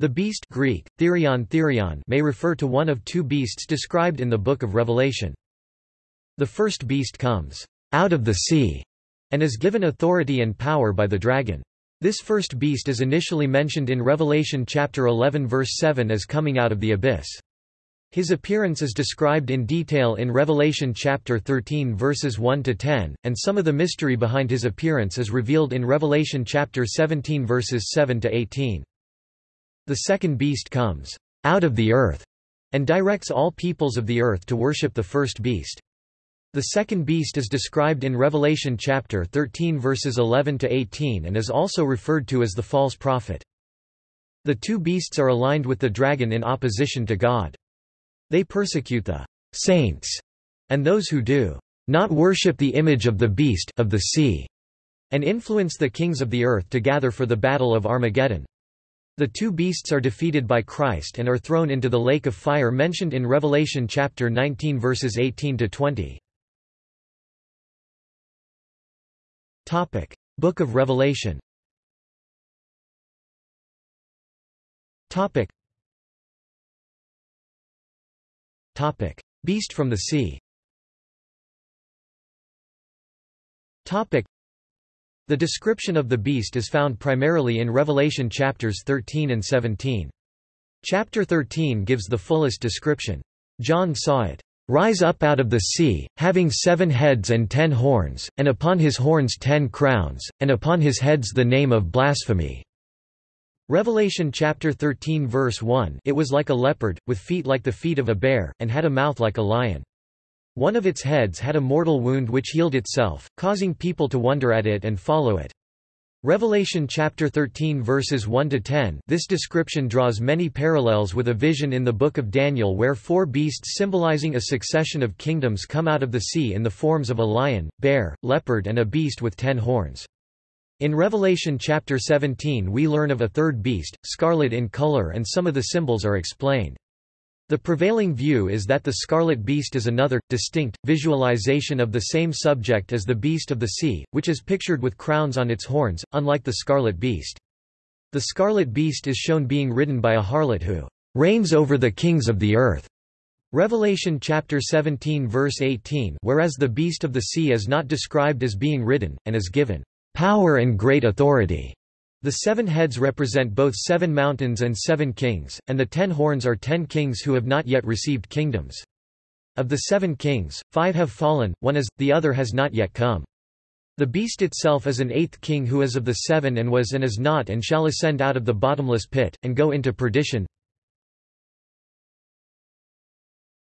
The beast Greek, therion, therion may refer to one of two beasts described in the Book of Revelation. The first beast comes out of the sea and is given authority and power by the dragon. This first beast is initially mentioned in Revelation chapter 11 verse 7 as coming out of the abyss. His appearance is described in detail in Revelation chapter 13 verses 1 to 10, and some of the mystery behind his appearance is revealed in Revelation chapter 17 verses 7 to 18. The second beast comes out of the earth and directs all peoples of the earth to worship the first beast. The second beast is described in Revelation chapter 13 verses 11 to 18 and is also referred to as the false prophet. The two beasts are aligned with the dragon in opposition to God. They persecute the saints and those who do not worship the image of the beast of the sea and influence the kings of the earth to gather for the battle of Armageddon. The two beasts are defeated by Christ and are thrown into the lake of fire mentioned in Revelation chapter 19 verses 18 to 20. Topic: Book of Revelation. Topic. Topic: Beast from the sea. Topic: the description of the beast is found primarily in Revelation chapters 13 and 17. Chapter 13 gives the fullest description. John saw it rise up out of the sea, having seven heads and ten horns, and upon his horns ten crowns, and upon his heads the name of blasphemy. Revelation chapter 13 verse 1 It was like a leopard, with feet like the feet of a bear, and had a mouth like a lion. One of its heads had a mortal wound which healed itself, causing people to wonder at it and follow it. Revelation chapter 13 verses 1 to 10. This description draws many parallels with a vision in the book of Daniel where four beasts symbolizing a succession of kingdoms come out of the sea in the forms of a lion, bear, leopard and a beast with ten horns. In Revelation chapter 17 we learn of a third beast, scarlet in color and some of the symbols are explained. The prevailing view is that the scarlet beast is another, distinct, visualization of the same subject as the beast of the sea, which is pictured with crowns on its horns, unlike the scarlet beast. The scarlet beast is shown being ridden by a harlot who reigns over the kings of the earth. Revelation chapter 17 verse 18 whereas the beast of the sea is not described as being ridden, and is given power and great authority. The seven heads represent both seven mountains and seven kings, and the ten horns are ten kings who have not yet received kingdoms. Of the seven kings, five have fallen, one is, the other has not yet come. The beast itself is an eighth king who is of the seven and was and is not and shall ascend out of the bottomless pit, and go into perdition.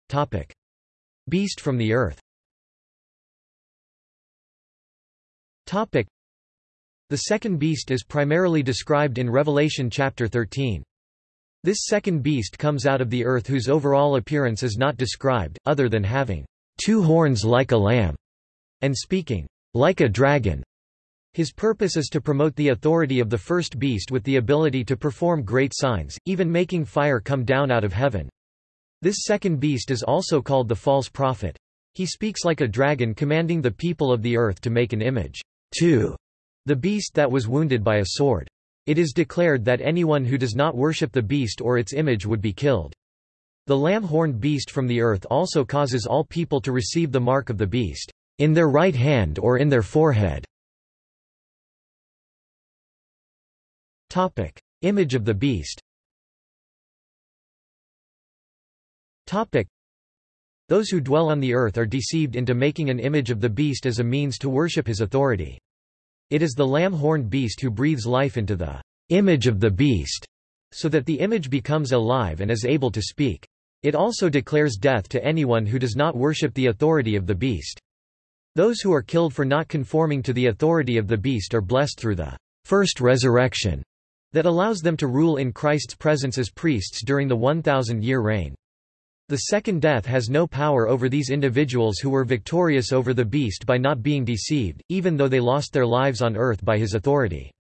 Topic. Beast from the earth Topic. The second beast is primarily described in Revelation chapter 13. This second beast comes out of the earth whose overall appearance is not described, other than having two horns like a lamb, and speaking like a dragon. His purpose is to promote the authority of the first beast with the ability to perform great signs, even making fire come down out of heaven. This second beast is also called the false prophet. He speaks like a dragon commanding the people of the earth to make an image. 2 the beast that was wounded by a sword. It is declared that anyone who does not worship the beast or its image would be killed. The lamb-horned beast from the earth also causes all people to receive the mark of the beast, in their right hand or in their forehead. Topic. Image of the beast Topic. Those who dwell on the earth are deceived into making an image of the beast as a means to worship his authority. It is the lamb-horned beast who breathes life into the image of the beast, so that the image becomes alive and is able to speak. It also declares death to anyone who does not worship the authority of the beast. Those who are killed for not conforming to the authority of the beast are blessed through the first resurrection that allows them to rule in Christ's presence as priests during the 1,000-year reign. The second death has no power over these individuals who were victorious over the beast by not being deceived, even though they lost their lives on earth by his authority.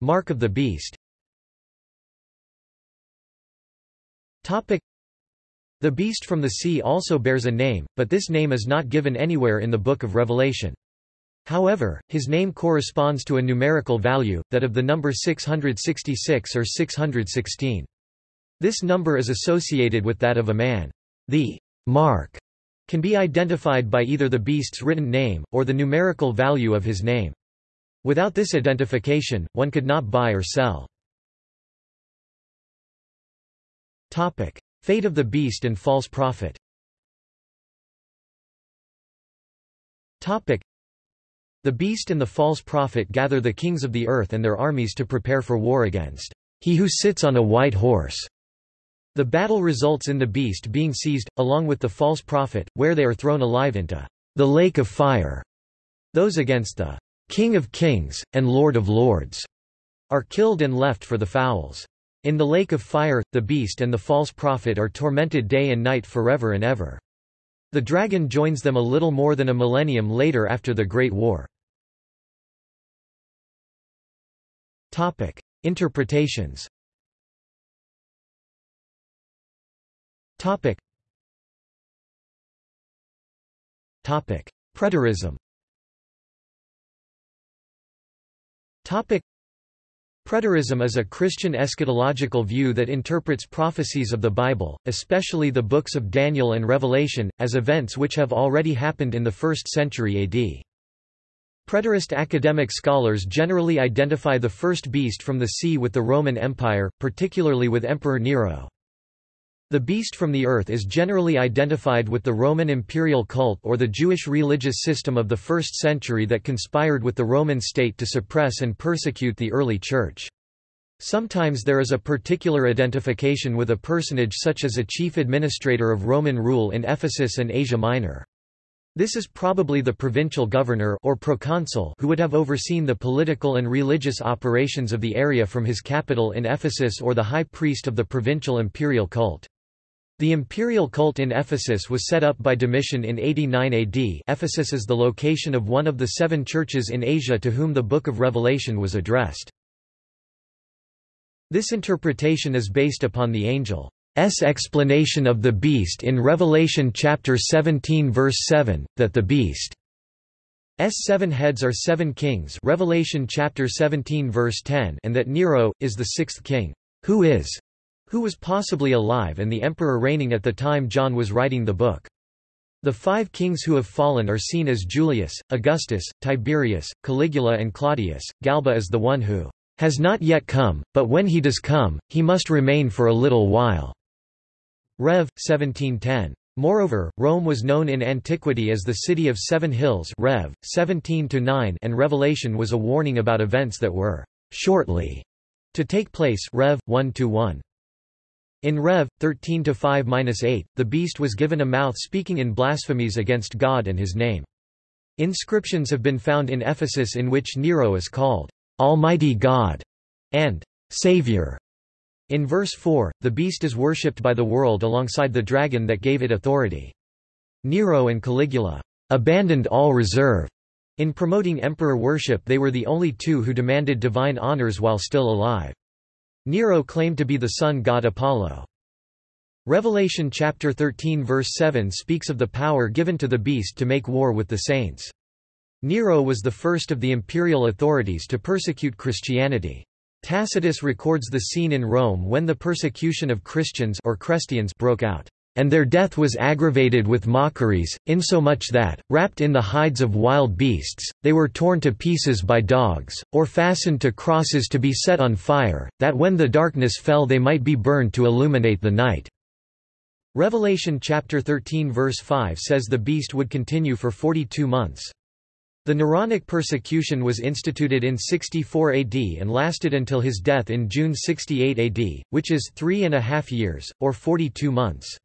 Mark of the beast The beast from the sea also bears a name, but this name is not given anywhere in the Book of Revelation. However, his name corresponds to a numerical value, that of the number 666 or 616. This number is associated with that of a man. The mark can be identified by either the beast's written name, or the numerical value of his name. Without this identification, one could not buy or sell. Fate of the beast and false prophet The beast and the false prophet gather the kings of the earth and their armies to prepare for war against he who sits on a white horse. The battle results in the beast being seized, along with the false prophet, where they are thrown alive into the lake of fire. Those against the King of Kings, and Lord of Lords are killed and left for the fowls. In the lake of fire, the beast and the false prophet are tormented day and night forever and ever. The dragon joins them a little more than a millennium later after the Great War. Topic: Interpretations. Topic. Topic: Preterism. Topic. Preterism is a Christian eschatological view that interprets prophecies of the Bible, especially the books of Daniel and Revelation, as events which have already happened in the 1st century AD. Preterist academic scholars generally identify the first beast from the sea with the Roman Empire, particularly with Emperor Nero. The beast from the earth is generally identified with the Roman imperial cult or the Jewish religious system of the 1st century that conspired with the Roman state to suppress and persecute the early church. Sometimes there is a particular identification with a personage such as a chief administrator of Roman rule in Ephesus and Asia Minor. This is probably the provincial governor or proconsul who would have overseen the political and religious operations of the area from his capital in Ephesus or the high priest of the provincial imperial cult. The imperial cult in Ephesus was set up by Domitian in 89 AD Ephesus is the location of one of the seven churches in Asia to whom the Book of Revelation was addressed. This interpretation is based upon the angel S explanation of the beast in Revelation chapter 17 verse 7 that the beast S seven heads are seven kings Revelation chapter 17 verse 10 and that Nero is the sixth king who is who was possibly alive and the emperor reigning at the time John was writing the book the five kings who have fallen are seen as Julius, Augustus, Tiberius, Caligula and Claudius. Galba is the one who has not yet come, but when he does come, he must remain for a little while. Rev. 1710. Moreover, Rome was known in antiquity as the city of seven hills Rev. 17 and Revelation was a warning about events that were shortly to take place Rev. 1 -1. In Rev. 13-5-8, the beast was given a mouth speaking in blasphemies against God and his name. Inscriptions have been found in Ephesus in which Nero is called, "'Almighty God' and "'Savior' In verse 4, the beast is worshipped by the world alongside the dragon that gave it authority. Nero and Caligula abandoned all reserve. In promoting emperor worship they were the only two who demanded divine honors while still alive. Nero claimed to be the sun god Apollo. Revelation chapter 13 verse 7 speaks of the power given to the beast to make war with the saints. Nero was the first of the imperial authorities to persecute Christianity. Tacitus records the scene in Rome when the persecution of Christians or Chrestians broke out. And their death was aggravated with mockeries, insomuch that, wrapped in the hides of wild beasts, they were torn to pieces by dogs, or fastened to crosses to be set on fire, that when the darkness fell they might be burned to illuminate the night." Revelation chapter 13 verse 5 says the beast would continue for 42 months. The Neronic persecution was instituted in 64 AD and lasted until his death in June 68 AD, which is three and a half years, or 42 months.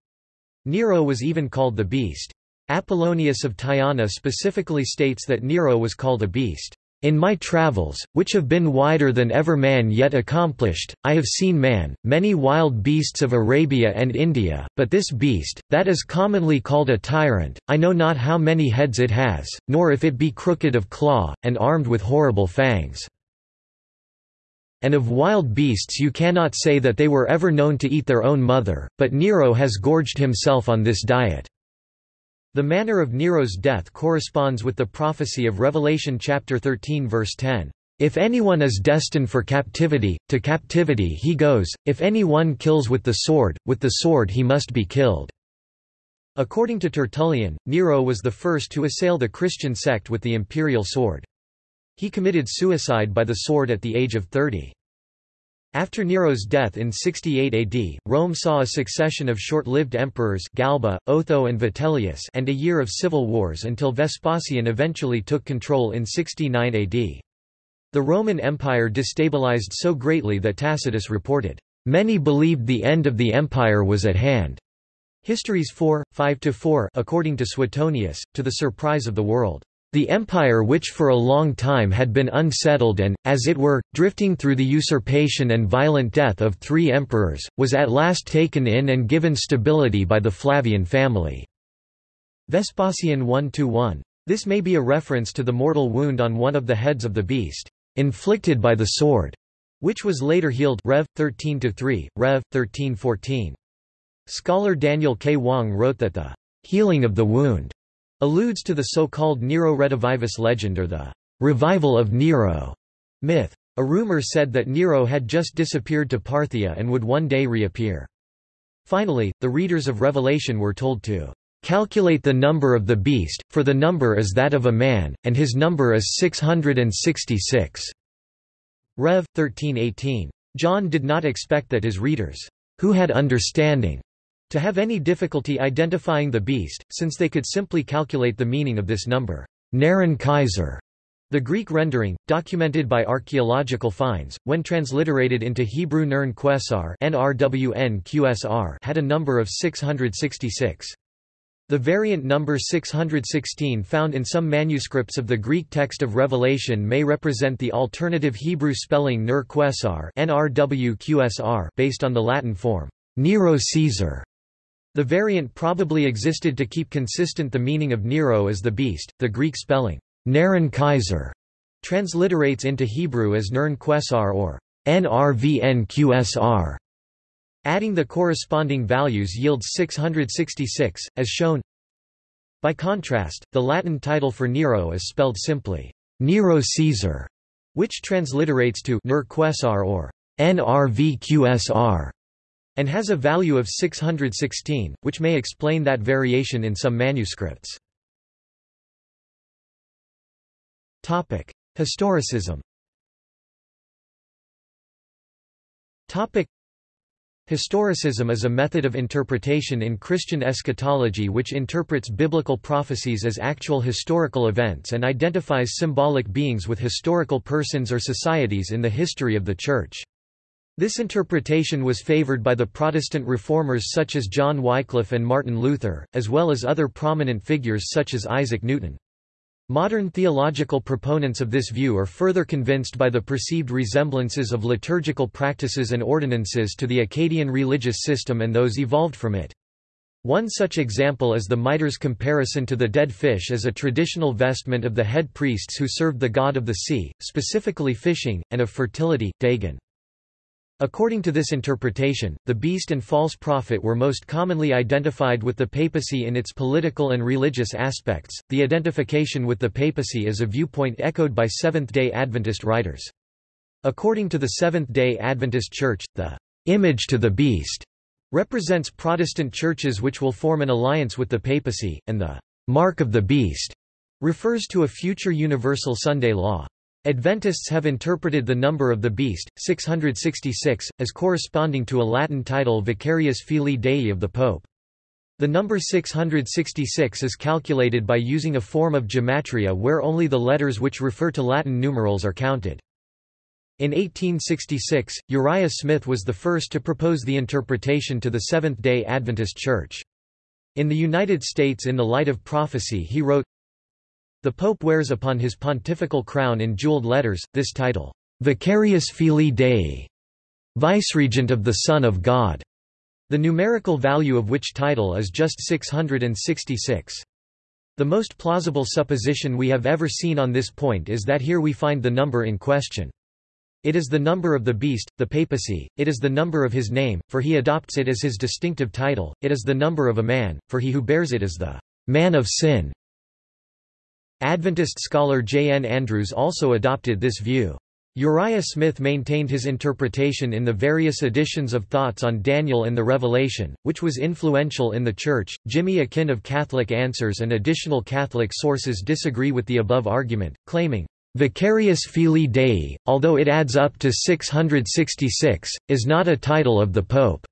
Nero was even called the Beast. Apollonius of Tyana specifically states that Nero was called a beast. In my travels, which have been wider than ever man yet accomplished, I have seen man, many wild beasts of Arabia and India, but this beast, that is commonly called a tyrant, I know not how many heads it has, nor if it be crooked of claw, and armed with horrible fangs. And of wild beasts you cannot say that they were ever known to eat their own mother, but Nero has gorged himself on this diet. The manner of Nero's death corresponds with the prophecy of Revelation chapter 13 verse 10. If anyone is destined for captivity, to captivity he goes, if anyone kills with the sword, with the sword he must be killed." According to Tertullian, Nero was the first to assail the Christian sect with the imperial sword. He committed suicide by the sword at the age of 30. After Nero's death in 68 AD, Rome saw a succession of short-lived emperors Galba, Otho and Vitellius and a year of civil wars until Vespasian eventually took control in 69 AD. The Roman Empire destabilized so greatly that Tacitus reported, "...many believed the end of the empire was at hand." Histories 4, 5–4 according to Suetonius, to the surprise of the world. The empire which for a long time had been unsettled and, as it were, drifting through the usurpation and violent death of three emperors, was at last taken in and given stability by the Flavian family." Vespasian 1–1. This may be a reference to the mortal wound on one of the heads of the beast, inflicted by the sword, which was later healed Rev. 13–3, Rev. 13–14. Scholar Daniel K. Wong wrote that the healing of the wound alludes to the so-called Nero Redivivus legend or the revival of Nero myth. A rumor said that Nero had just disappeared to Parthia and would one day reappear. Finally, the readers of Revelation were told to calculate the number of the beast, for the number is that of a man, and his number is 666. Rev. 13:18. John did not expect that his readers, who had understanding, to have any difficulty identifying the beast, since they could simply calculate the meaning of this number. Neron Kaiser, the Greek rendering, documented by archaeological finds, when transliterated into Hebrew Nern Quesar had a number of 666. The variant number 616 found in some manuscripts of the Greek text of Revelation may represent the alternative Hebrew spelling Ner Quesar based on the Latin form, Nero Caesar. The variant probably existed to keep consistent the meaning of Nero as the beast. The Greek spelling, Neron Kaiser, transliterates into Hebrew as Nern Quesar or NRVNQSR. Adding the corresponding values yields 666, as shown. By contrast, the Latin title for Nero is spelled simply, Nero Caesar, which transliterates to Ner Quesar or NRVQSR and has a value of 616, which may explain that variation in some manuscripts. Historicism Historicism is a method of interpretation in Christian eschatology which interprets biblical prophecies as actual historical events and identifies symbolic beings with historical persons or societies in the history of the Church. This interpretation was favored by the Protestant reformers such as John Wycliffe and Martin Luther, as well as other prominent figures such as Isaac Newton. Modern theological proponents of this view are further convinced by the perceived resemblances of liturgical practices and ordinances to the Akkadian religious system and those evolved from it. One such example is the mitre's comparison to the dead fish as a traditional vestment of the head priests who served the god of the sea, specifically fishing, and of fertility, Dagon. According to this interpretation, the beast and false prophet were most commonly identified with the papacy in its political and religious aspects. The identification with the papacy is a viewpoint echoed by Seventh day Adventist writers. According to the Seventh day Adventist Church, the image to the beast represents Protestant churches which will form an alliance with the papacy, and the mark of the beast refers to a future universal Sunday law. Adventists have interpreted the number of the beast, 666, as corresponding to a Latin title Vicarius Filii Dei of the Pope. The number 666 is calculated by using a form of gematria where only the letters which refer to Latin numerals are counted. In 1866, Uriah Smith was the first to propose the interpretation to the Seventh-day Adventist Church. In the United States in the light of prophecy he wrote, the Pope wears upon his pontifical crown in jeweled letters, this title, Vicarius Filii Dei, Viceregent of the Son of God, the numerical value of which title is just 666. The most plausible supposition we have ever seen on this point is that here we find the number in question. It is the number of the beast, the papacy, it is the number of his name, for he adopts it as his distinctive title, it is the number of a man, for he who bears it is the man of sin. Adventist scholar J. N. Andrews also adopted this view. Uriah Smith maintained his interpretation in the various editions of Thoughts on Daniel and the Revelation, which was influential in the Church. Jimmy Akin of Catholic Answers and additional Catholic sources disagree with the above argument, claiming, Vicarius Filii Dei, although it adds up to 666, is not a title of the Pope.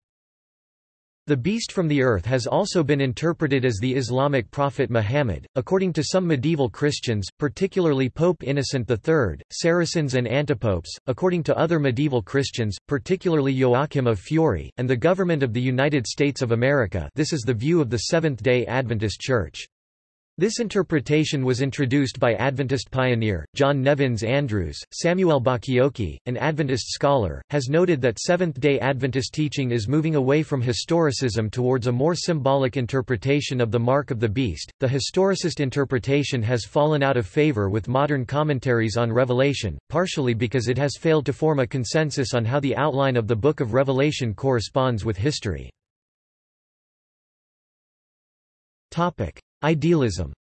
The beast from the earth has also been interpreted as the Islamic prophet Muhammad, according to some medieval Christians, particularly Pope Innocent III, Saracens and antipopes, according to other medieval Christians, particularly Joachim of Fiore, and the government of the United States of America this is the view of the Seventh-day Adventist Church. This interpretation was introduced by Adventist pioneer, John Nevins Andrews. Samuel Bacchiocchi, an Adventist scholar, has noted that Seventh-day Adventist teaching is moving away from historicism towards a more symbolic interpretation of the mark of the beast. The historicist interpretation has fallen out of favor with modern commentaries on Revelation, partially because it has failed to form a consensus on how the outline of the Book of Revelation corresponds with history. Topic: Idealism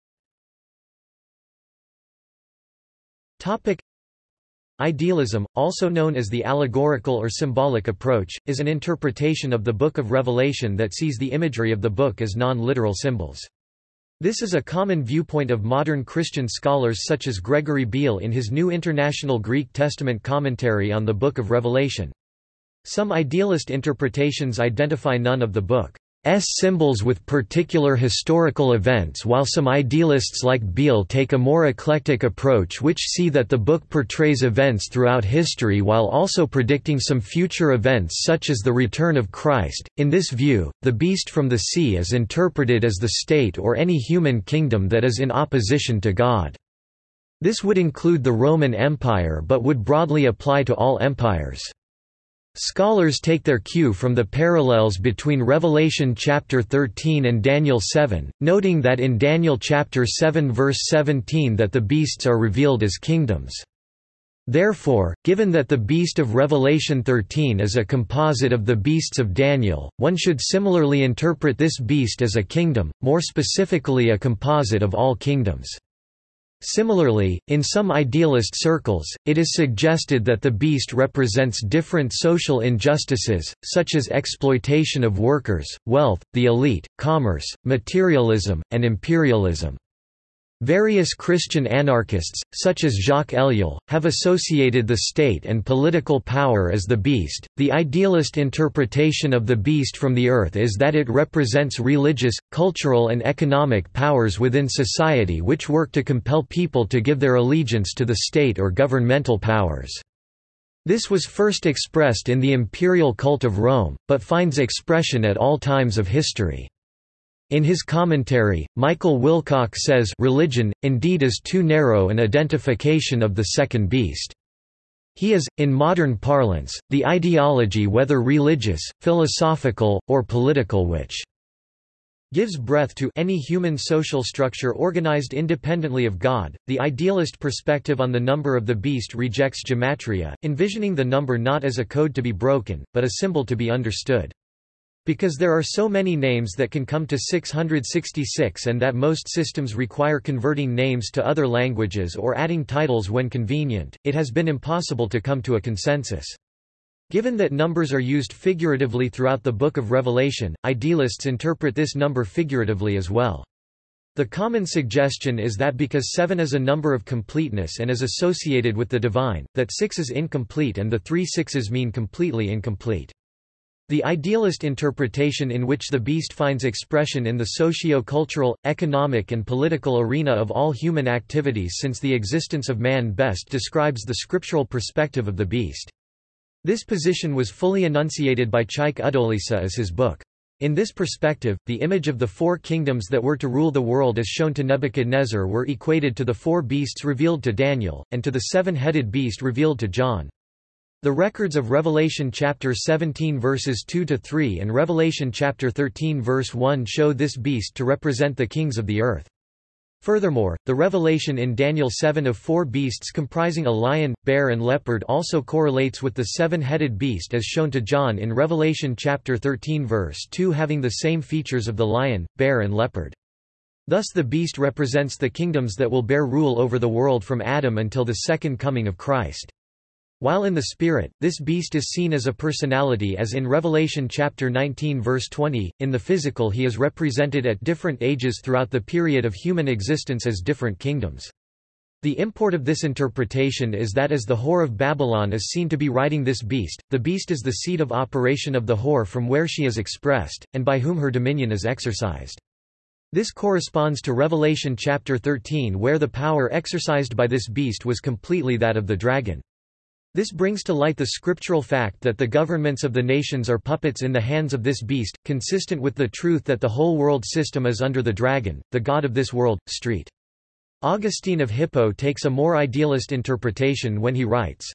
Idealism, also known as the allegorical or symbolic approach, is an interpretation of the Book of Revelation that sees the imagery of the book as non-literal symbols. This is a common viewpoint of modern Christian scholars such as Gregory Beale in his New International Greek Testament commentary on the Book of Revelation. Some idealist interpretations identify none of the book. S symbols with particular historical events while some idealists like Beale take a more eclectic approach which see that the book portrays events throughout history while also predicting some future events such as the return of Christ. In this view, the beast from the sea is interpreted as the state or any human kingdom that is in opposition to God. This would include the Roman Empire but would broadly apply to all empires. Scholars take their cue from the parallels between Revelation chapter 13 and Daniel 7, noting that in Daniel chapter 7 verse 17 that the beasts are revealed as kingdoms. Therefore, given that the beast of Revelation 13 is a composite of the beasts of Daniel, one should similarly interpret this beast as a kingdom, more specifically a composite of all kingdoms. Similarly, in some idealist circles, it is suggested that the beast represents different social injustices, such as exploitation of workers, wealth, the elite, commerce, materialism, and imperialism. Various Christian anarchists, such as Jacques Ellul, have associated the state and political power as the beast. The idealist interpretation of the beast from the earth is that it represents religious, cultural, and economic powers within society which work to compel people to give their allegiance to the state or governmental powers. This was first expressed in the imperial cult of Rome, but finds expression at all times of history. In his commentary, Michael Wilcock says religion, indeed is too narrow an identification of the second beast. He is, in modern parlance, the ideology whether religious, philosophical, or political which gives breath to any human social structure organized independently of God. The idealist perspective on the number of the beast rejects gematria, envisioning the number not as a code to be broken, but a symbol to be understood. Because there are so many names that can come to 666 and that most systems require converting names to other languages or adding titles when convenient, it has been impossible to come to a consensus. Given that numbers are used figuratively throughout the Book of Revelation, idealists interpret this number figuratively as well. The common suggestion is that because 7 is a number of completeness and is associated with the divine, that 6 is incomplete and the three sixes mean completely incomplete. The idealist interpretation in which the beast finds expression in the socio-cultural, economic and political arena of all human activities since the existence of man best describes the scriptural perspective of the beast. This position was fully enunciated by Chaik Udolisa as his book. In this perspective, the image of the four kingdoms that were to rule the world as shown to Nebuchadnezzar were equated to the four beasts revealed to Daniel, and to the seven-headed beast revealed to John. The records of Revelation chapter 17 verses 2 to 3 and Revelation chapter 13 verse 1 show this beast to represent the kings of the earth. Furthermore, the revelation in Daniel 7 of four beasts comprising a lion, bear and leopard also correlates with the seven-headed beast as shown to John in Revelation chapter 13 verse 2 having the same features of the lion, bear and leopard. Thus the beast represents the kingdoms that will bear rule over the world from Adam until the second coming of Christ. While in the spirit, this beast is seen as a personality as in Revelation chapter 19 verse 20, in the physical he is represented at different ages throughout the period of human existence as different kingdoms. The import of this interpretation is that as the whore of Babylon is seen to be riding this beast, the beast is the seat of operation of the whore from where she is expressed, and by whom her dominion is exercised. This corresponds to Revelation chapter 13 where the power exercised by this beast was completely that of the dragon. This brings to light the scriptural fact that the governments of the nations are puppets in the hands of this beast, consistent with the truth that the whole world system is under the dragon, the god of this world. Street. Augustine of Hippo takes a more idealist interpretation when he writes,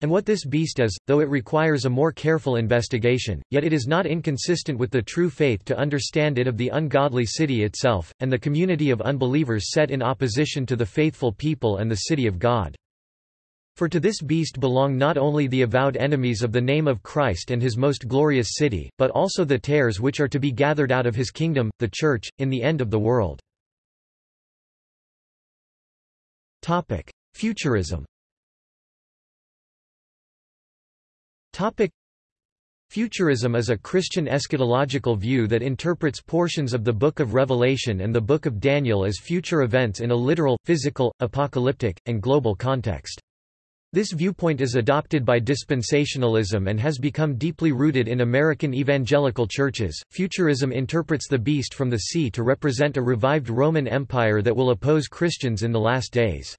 and what this beast is, though it requires a more careful investigation, yet it is not inconsistent with the true faith to understand it of the ungodly city itself, and the community of unbelievers set in opposition to the faithful people and the city of God. For to this beast belong not only the avowed enemies of the name of Christ and his most glorious city, but also the tares which are to be gathered out of his kingdom, the Church, in the end of the world. Futurism Futurism is a Christian eschatological view that interprets portions of the Book of Revelation and the Book of Daniel as future events in a literal, physical, apocalyptic, and global context. This viewpoint is adopted by dispensationalism and has become deeply rooted in American evangelical churches. Futurism interprets the beast from the sea to represent a revived Roman Empire that will oppose Christians in the last days.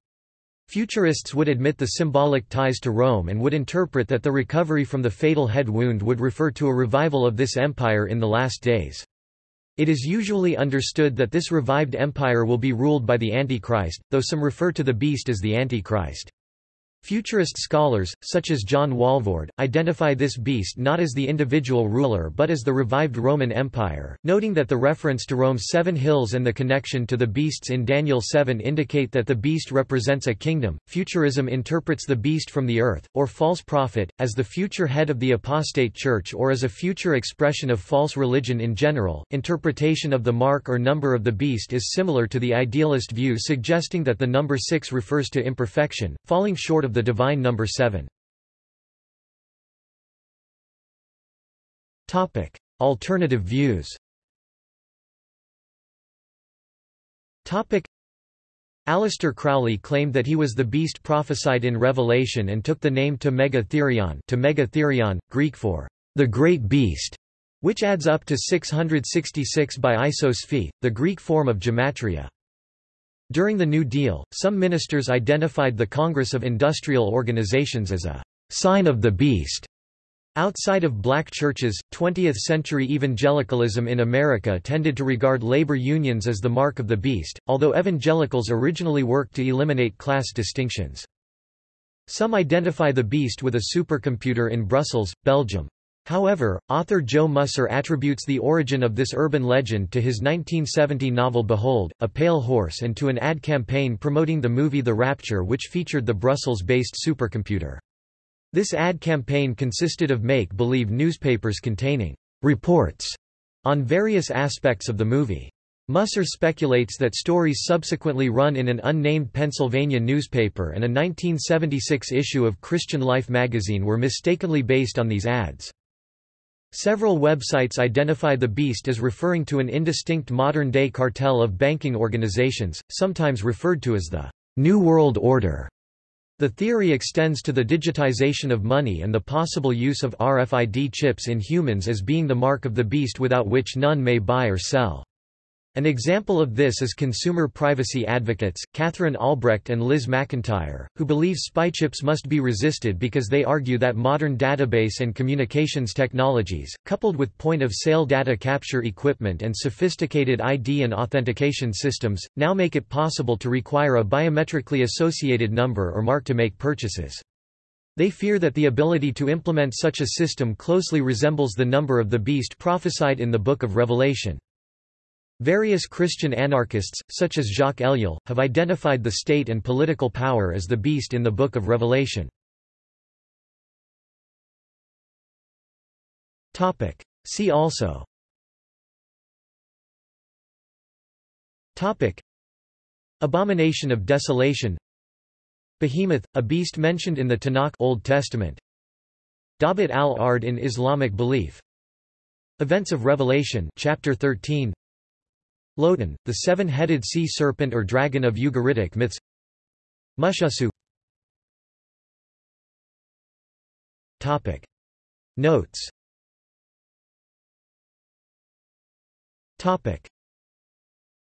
Futurists would admit the symbolic ties to Rome and would interpret that the recovery from the fatal head wound would refer to a revival of this empire in the last days. It is usually understood that this revived empire will be ruled by the Antichrist, though some refer to the beast as the Antichrist. Futurist scholars, such as John Walvoord, identify this beast not as the individual ruler but as the revived Roman Empire, noting that the reference to Rome's seven hills and the connection to the beasts in Daniel 7 indicate that the beast represents a kingdom. Futurism interprets the beast from the earth, or false prophet, as the future head of the apostate church or as a future expression of false religion in general. Interpretation of the mark or number of the beast is similar to the idealist view suggesting that the number 6 refers to imperfection, falling short of the divine number 7. Topic: Alternative views. Topic: Aleister Crowley claimed that he was the beast prophesied in Revelation and took the name to Megatherion, to Megatherion, Greek for the great beast, which adds up to 666 by Isos the Greek form of gematria. During the New Deal, some ministers identified the Congress of Industrial Organizations as a sign of the beast. Outside of black churches, 20th-century evangelicalism in America tended to regard labor unions as the mark of the beast, although evangelicals originally worked to eliminate class distinctions. Some identify the beast with a supercomputer in Brussels, Belgium. However, author Joe Musser attributes the origin of this urban legend to his 1970 novel Behold, a Pale Horse and to an ad campaign promoting the movie The Rapture which featured the Brussels-based supercomputer. This ad campaign consisted of make-believe newspapers containing reports on various aspects of the movie. Musser speculates that stories subsequently run in an unnamed Pennsylvania newspaper and a 1976 issue of Christian Life magazine were mistakenly based on these ads. Several websites identify the beast as referring to an indistinct modern-day cartel of banking organizations, sometimes referred to as the New World Order. The theory extends to the digitization of money and the possible use of RFID chips in humans as being the mark of the beast without which none may buy or sell. An example of this is consumer privacy advocates, Katherine Albrecht and Liz McIntyre, who believe spy chips must be resisted because they argue that modern database and communications technologies, coupled with point-of-sale data capture equipment and sophisticated ID and authentication systems, now make it possible to require a biometrically associated number or mark to make purchases. They fear that the ability to implement such a system closely resembles the number of the beast prophesied in the Book of Revelation. Various Christian anarchists, such as Jacques Ellul, have identified the state and political power as the beast in the Book of Revelation. See also. Topic. Abomination of desolation. Behemoth, a beast mentioned in the Tanakh Old Testament. Dabat al-Ard in Islamic belief. Events of Revelation chapter 13 Lotan, the seven-headed sea serpent or dragon of Ugaritic myths Topic. Notes Topic.